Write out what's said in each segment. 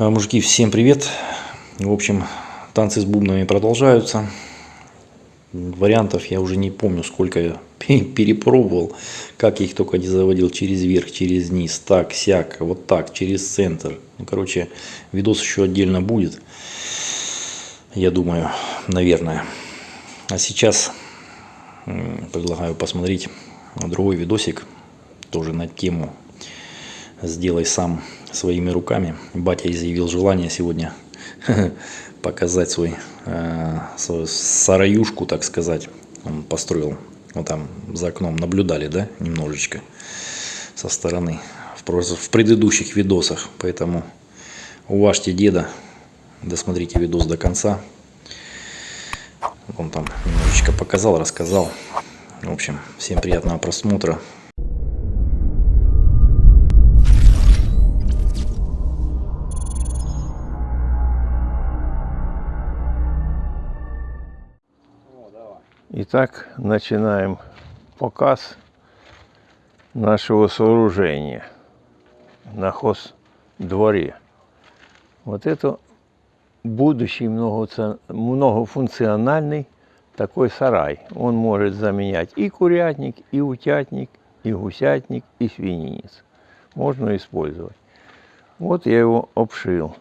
А, Мужики, всем привет. В общем, танцы с бубнами продолжаются. Вариантов я уже не помню, сколько я пе- перепробовал. Как я их только не заводил через верх, через низ, так, сяк, вот так, через центр. Ну, короче, видос еще отдельно будет. Я думаю, наверное. А сейчас предлагаю посмотреть другой видосик. Тоже на тему сделай сам своими руками. Батя изъявил желание сегодня показать свой, э, свою сараюшку, так сказать. Он построил, вот там за окном наблюдали, да, немножечко со стороны в, в предыдущих видосах. Поэтому уважьте деда, досмотрите видос до конца. Он там немножечко показал, рассказал. В общем, всем приятного просмотра. Итак, начинаем показ нашего сооружения на хоздворе. Вот это будущий многофункциональный такой сарай. Он может заменять и курятник, и утятник, и гусятник, и свининец. Можно использовать. Вот я его обшил.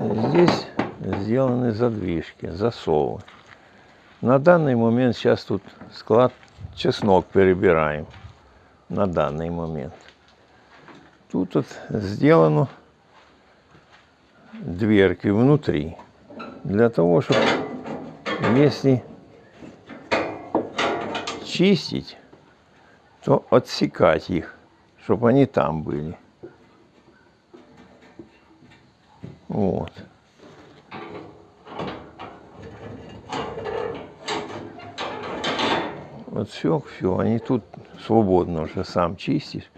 Здесь сделаны задвижки, засовы. На данный момент сейчас тут склад чеснок перебираем. На данный момент. Тут вот сделано дверки внутри. Для того, чтобы если чистить, то отсекать их, чтобы они там были. Вот. Вот все, все, они тут свободно уже сам чистишь.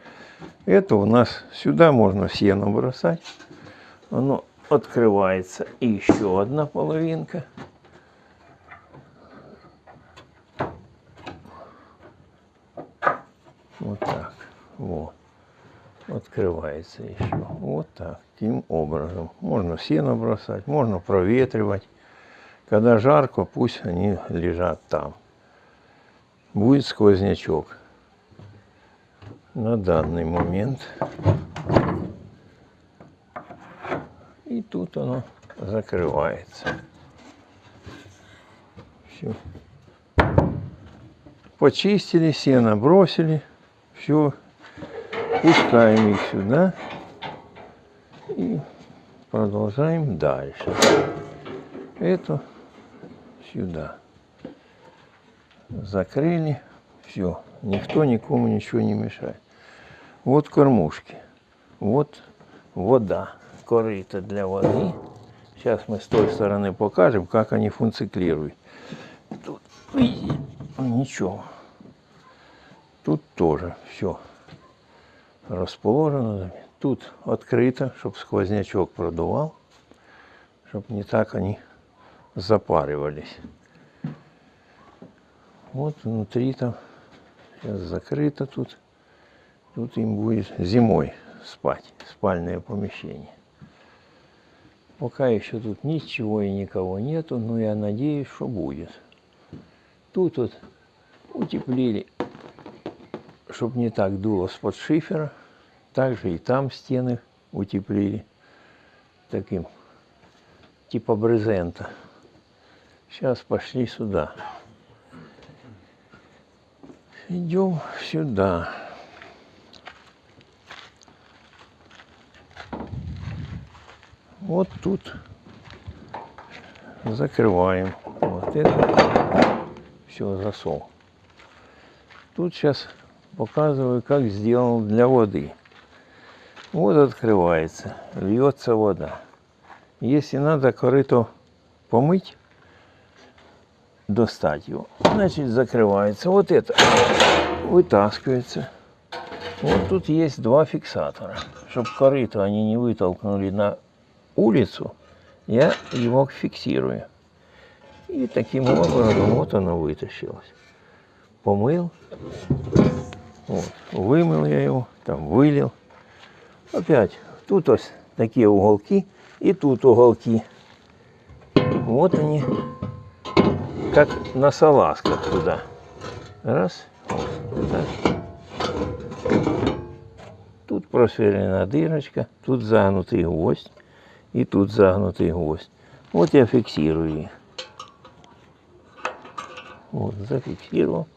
Это у нас сюда можно сено бросать. Оно открывается. И еще одна половинка. Вот так. Вот. Открывается еще. Вот так. Таким образом. Можно сено бросать, можно проветривать. Когда жарко, пусть они лежат там будет сквознячок на данный момент. И тут оно закрывается. Все. Почистили, сено бросили. Все. Пускаем их сюда. И продолжаем дальше. Это сюда закрыли, все, никто никому ничего не мешает. Вот кормушки, вот вода, корыто для воды. Сейчас мы с той стороны покажем, как они функционируют. Тут, видите, ничего. Тут тоже все расположено. Тут открыто, чтобы сквознячок продувал, чтобы не так они запаривались. Вот внутри там сейчас закрыто тут. Тут им будет зимой спать, спальное помещение. Пока еще тут ничего и никого нету, но я надеюсь, что будет. Тут вот утеплили, чтобы не так дуло с-под шифера. Также и там стены утеплили таким типа брезента. Сейчас пошли сюда. Идем сюда. Вот тут закрываем. Вот это все засол. Тут сейчас показываю, как сделал для воды. Вот открывается, льется вода. Если надо корыто помыть, достать его. Значит, закрывается. Вот это вытаскивается. Вот тут есть два фиксатора. Чтобы корыто они не вытолкнули на улицу, я его фиксирую. И таким образом вот оно вытащилось. Помыл. Вот. Вымыл я его, там вылил. Опять Тут ось такі уголки і тут уголки. Вот они, как на салазках туда. Раз, так. Тут просверлена дырочка, тут загнутый гвоздь и тут загнутый гвоздь. Вот я фиксирую их. Вот, зафиксировал.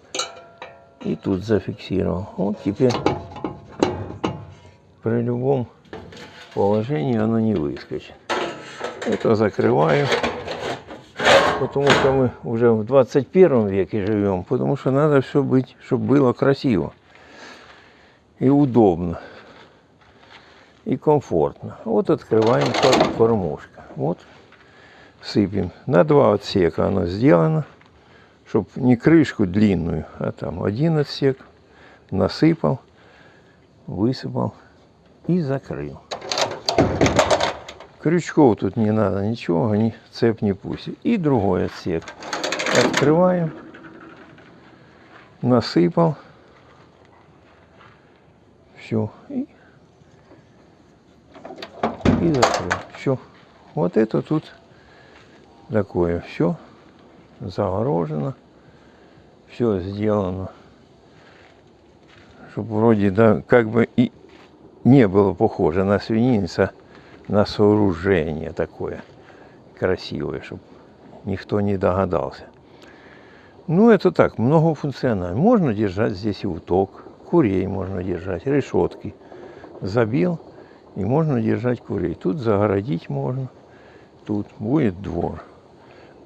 И тут зафиксировал. Вот теперь при любом положении оно не выскочит. Это закрываю. Потому что мы уже в 21 веке живем. Потому что надо все быть, чтобы было красиво. И удобно. И комфортно. Вот открываем кор- кормушка. Вот сыпем. На два отсека оно сделано. Чтобы не крышку длинную, а там один отсек. Насыпал, высыпал и закрыл. Крючков тут не надо, ничего, они цепь не пустят. И другой отсек. Открываем. Насыпал. Все. И, и закрыл. Все. Вот это тут такое. Все загорожено. Все сделано. Чтобы вроде, да, как бы и не было похоже на свининца, на сооружение такое красивое, чтобы никто не догадался. Ну, это так, многофункционально. Можно держать здесь и уток, курей можно держать, решетки. Забил, и можно держать курей. Тут загородить можно, тут будет двор.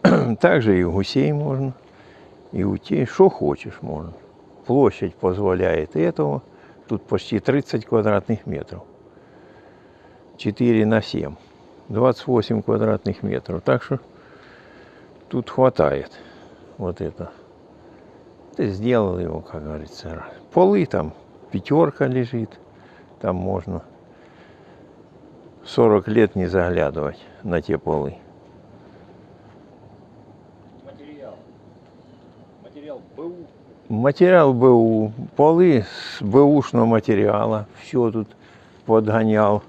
Также и гусей можно, и утей, что хочешь можно. Площадь позволяет этого. Тут почти 30 квадратных метров. 4 на 7. 28 квадратных метров. Так что тут хватает вот это. Ты сделал его, как говорится. Полы там пятерка лежит. Там можно 40 лет не заглядывать на те полы. Материал. Материал БУ. Материал БУ, полы с бэушного материала, все тут подгонял.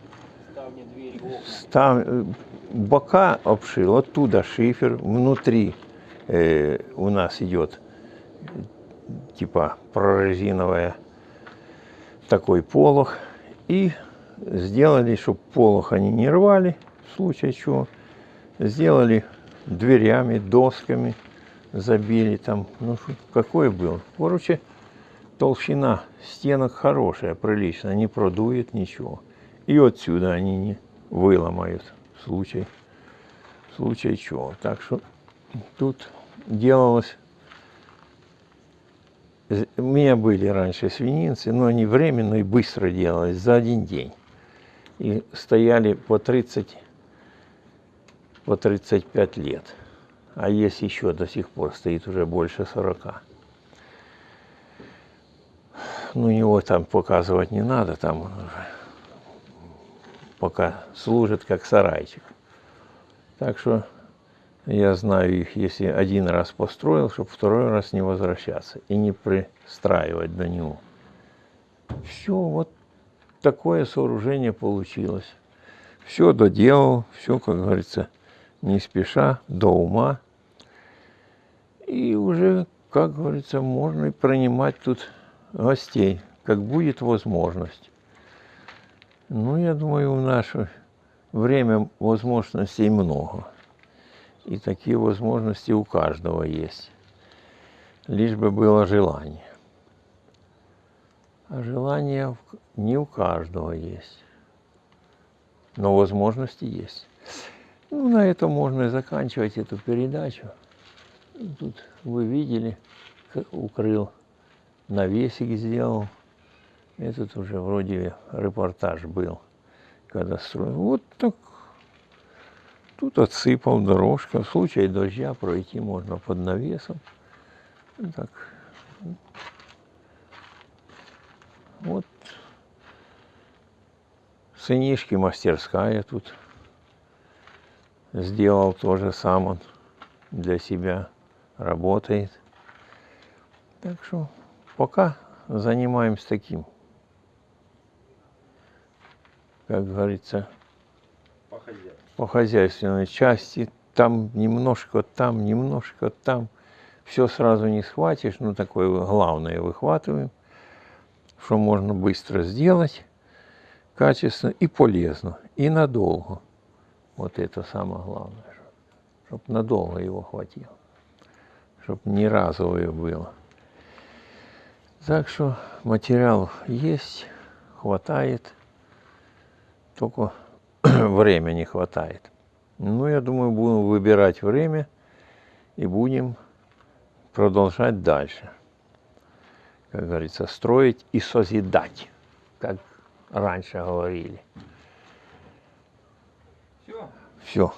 Там э, бока обшил, оттуда шифер, внутри э, у нас идет типа прорезиновая такой полог. И сделали, чтобы полог они не рвали, в случае чего. Сделали дверями, досками, забили там, ну какой был. Короче, толщина стенок хорошая, приличная, не продует ничего. И отсюда они не выломают в случае, в случае чего. Так что тут делалось... У меня были раньше свининцы, но они временно и быстро делались, за один день. И стояли по 30, по 35 лет. А есть еще до сих пор стоит уже больше 40. Ну, его там показывать не надо, там он уже пока служит как сарайчик. Так что я знаю их, если один раз построил, чтобы второй раз не возвращаться и не пристраивать до него. Все, вот такое сооружение получилось. Все доделал, все, как говорится, не спеша, до ума. И уже, как говорится, можно и принимать тут гостей, как будет возможность. Ну, я думаю, в наше время возможностей много. И такие возможности у каждого есть. Лишь бы было желание. А желание не у каждого есть. Но возможности есть. Ну, на этом можно и заканчивать эту передачу. Тут вы видели, укрыл, навесик сделал. Этот уже вроде репортаж был, когда строил. Вот так. Тут отсыпал дорожка. В случае дождя пройти можно под навесом. Так. Вот. Сынишки мастерская тут. Сделал тоже сам он для себя. Работает. Так что пока занимаемся таким. Как говорится, по хозяйственной части. Там немножко, там немножко, там. Все сразу не схватишь, ну такое главное выхватываем, что можно быстро сделать, качественно и полезно, и надолго. Вот это самое главное, чтобы надолго его хватило, чтобы не разовое было. Так что материалов есть, хватает, только время не хватает. Ну, я думаю, будем выбирать время и будем продолжать дальше. Как говорится, строить и созидать, как раньше говорили. Все. Все.